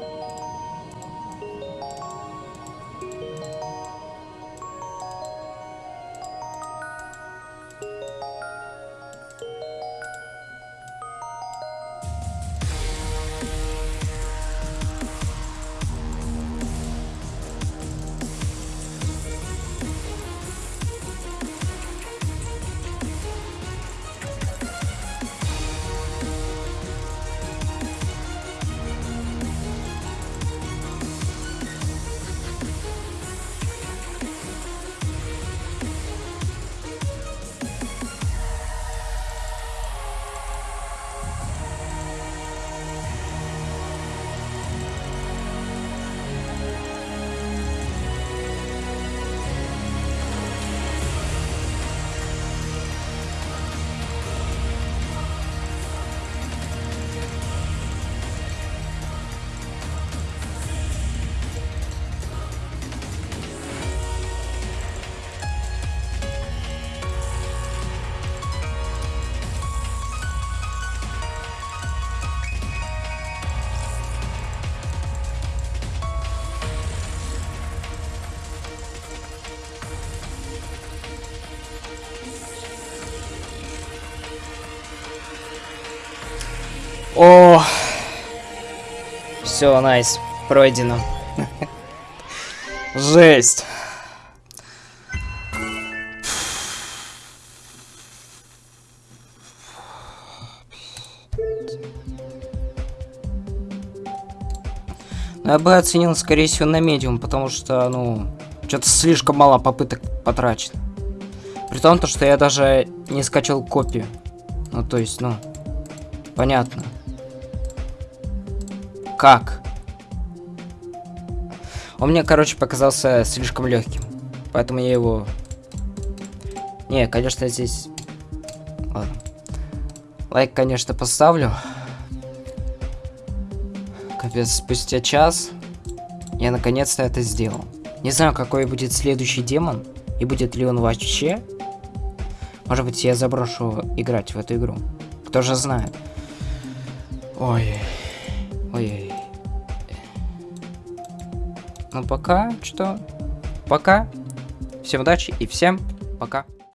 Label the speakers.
Speaker 1: Bye. О, все, найс, пройдено. Жесть. Ну, Я бы оценил, скорее всего, на медиум, потому что, ну, что-то слишком мало попыток потрачено. При том, то, что я даже не скачал копию. Ну, то есть, ну, понятно. Как? Он мне, короче, показался слишком легким. Поэтому я его... Не, конечно, здесь... Ладно. Лайк, конечно, поставлю. Капец, спустя час я наконец-то это сделал. Не знаю, какой будет следующий демон. И будет ли он вообще. Может быть, я заброшу играть в эту игру. Кто же знает. Ой. Ой. Ну пока что. Пока. Всем удачи и всем пока.